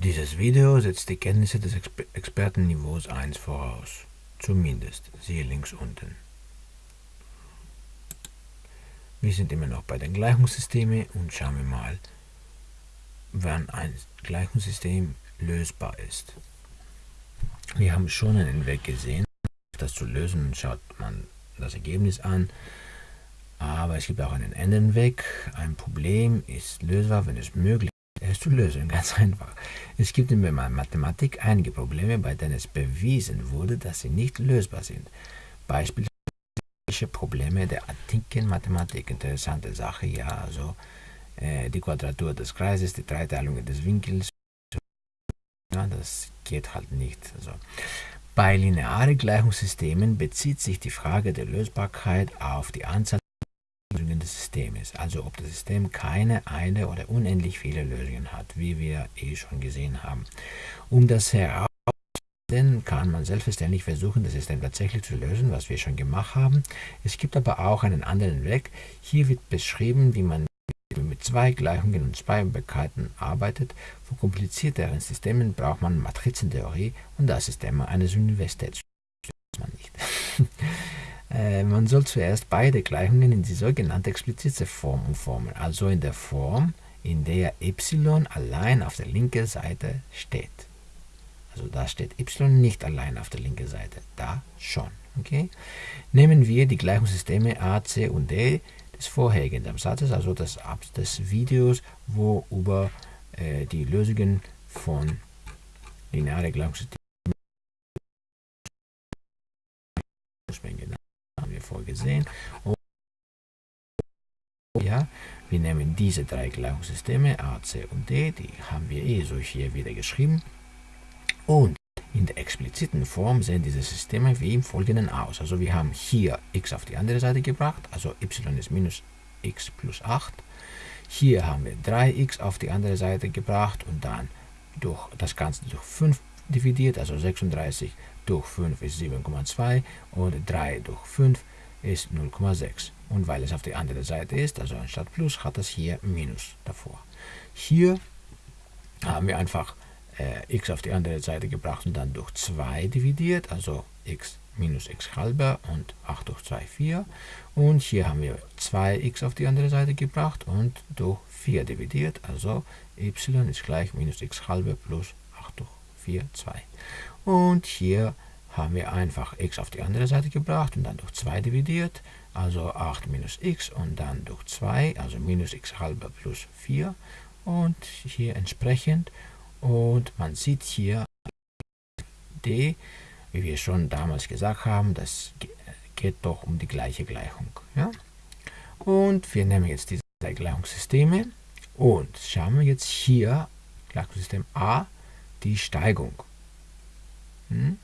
Dieses Video setzt die Kenntnisse des Exper Expertenniveaus 1 voraus. Zumindest, siehe links unten. Wir sind immer noch bei den Gleichungssystemen und schauen wir mal, wann ein Gleichungssystem lösbar ist. Wir haben schon einen Weg gesehen, das zu lösen, schaut man das Ergebnis an. Aber es gibt auch einen anderen Weg. Ein Problem ist lösbar, wenn es möglich ist, zu lösen. Ganz einfach. Es gibt in der Mathematik einige Probleme, bei denen es bewiesen wurde, dass sie nicht lösbar sind. Beispielsweise Probleme der antiken Mathematik. Interessante Sache, ja. Also äh, die Quadratur des Kreises, die Dreiteilung des Winkels. Ja, das geht halt nicht. Also, bei linearen Gleichungssystemen bezieht sich die Frage der Lösbarkeit auf die Anzahl des Systems, also ob das System keine, eine oder unendlich viele Lösungen hat, wie wir eh schon gesehen haben. Um das herauszufinden, kann man selbstverständlich versuchen, das System tatsächlich zu lösen, was wir schon gemacht haben. Es gibt aber auch einen anderen Weg. Hier wird beschrieben, wie man mit zwei Gleichungen und zwei Möglichkeiten arbeitet. Für komplizierteren Systemen braucht man Matrizentheorie und das ist immer eines Universitäts. man nicht. äh, man soll zuerst beide Gleichungen in die sogenannte explizite Form umformen, also in der Form, in der y allein auf der linken Seite steht. Also da steht y nicht allein auf der linken Seite, da schon. Okay? Nehmen wir die Gleichungssysteme a, c und d des vorhergehenden Satzes, also des, des Videos, wo über äh, die Lösungen von linearen Gleichungssystemen vorgesehen. Und ja, wir nehmen diese drei Gleichungssysteme A, C und D, die haben wir eh so hier wieder geschrieben. Und in der expliziten Form sehen diese Systeme wie im folgenden aus. Also wir haben hier x auf die andere Seite gebracht, also y ist minus x plus 8. Hier haben wir 3x auf die andere Seite gebracht und dann durch das Ganze durch 5 dividiert, also 36 durch 5 ist 7,2 und 3 durch 5 ist 0,6. Und weil es auf die andere Seite ist, also anstatt Plus, hat es hier Minus davor. Hier haben wir einfach äh, x auf die andere Seite gebracht und dann durch 2 dividiert, also x minus x halber und 8 durch 2, 4. Und hier haben wir 2x auf die andere Seite gebracht und durch 4 dividiert, also y ist gleich minus x halber plus 8 durch 4, 2. Und hier haben wir einfach x auf die andere Seite gebracht und dann durch 2 dividiert, also 8 minus x und dann durch 2, also minus x halber plus 4. Und hier entsprechend und man sieht hier d, wie wir schon damals gesagt haben, das geht doch um die gleiche Gleichung. Ja? Und wir nehmen jetzt diese drei Gleichungssysteme und schauen wir jetzt hier, Gleichungssystem A, die Steigung. Hm?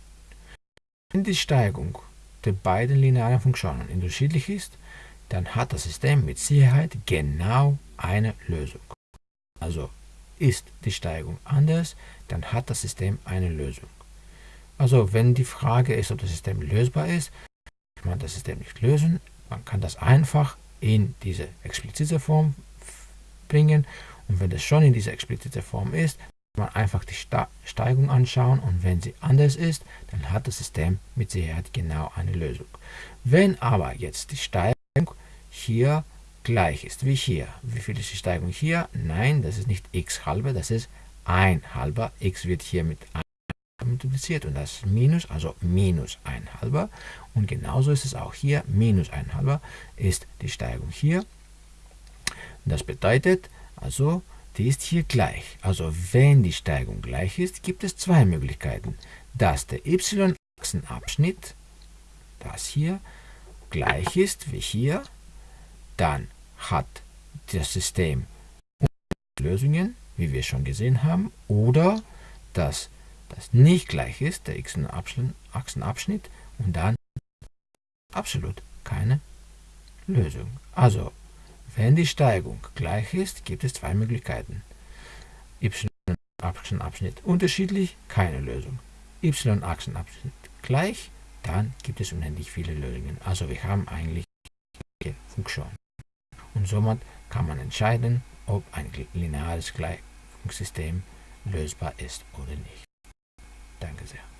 Wenn die Steigung der beiden linearen Funktionen unterschiedlich ist, dann hat das System mit Sicherheit genau eine Lösung. Also ist die Steigung anders, dann hat das System eine Lösung. Also wenn die Frage ist, ob das System lösbar ist, kann man das System nicht lösen. Man kann das einfach in diese explizite Form bringen. Und wenn das schon in dieser explizite Form ist, man einfach die Steigung anschauen und wenn sie anders ist, dann hat das System mit Sicherheit genau eine Lösung. Wenn aber jetzt die Steigung hier gleich ist wie hier. Wie viel ist die Steigung hier? Nein, das ist nicht x halber, das ist 1 halber. x wird hier mit 1 multipliziert und das ist minus, also minus 1 halber. Und genauso ist es auch hier, minus 1 halber ist die Steigung hier. Das bedeutet, also die ist hier gleich. Also wenn die Steigung gleich ist, gibt es zwei Möglichkeiten. Dass der y-Achsenabschnitt, das hier, gleich ist wie hier, dann hat das System Lösungen, wie wir schon gesehen haben, oder dass das nicht gleich ist, der x-Achsenabschnitt, und dann absolut keine Lösung. Also, wenn die Steigung gleich ist, gibt es zwei Möglichkeiten. y-Achsenabschnitt unterschiedlich, keine Lösung. y-Achsenabschnitt gleich, dann gibt es unendlich viele Lösungen. Also wir haben eigentlich Funktion und somit kann man entscheiden, ob ein lineares Gleichungssystem lösbar ist oder nicht. Danke sehr.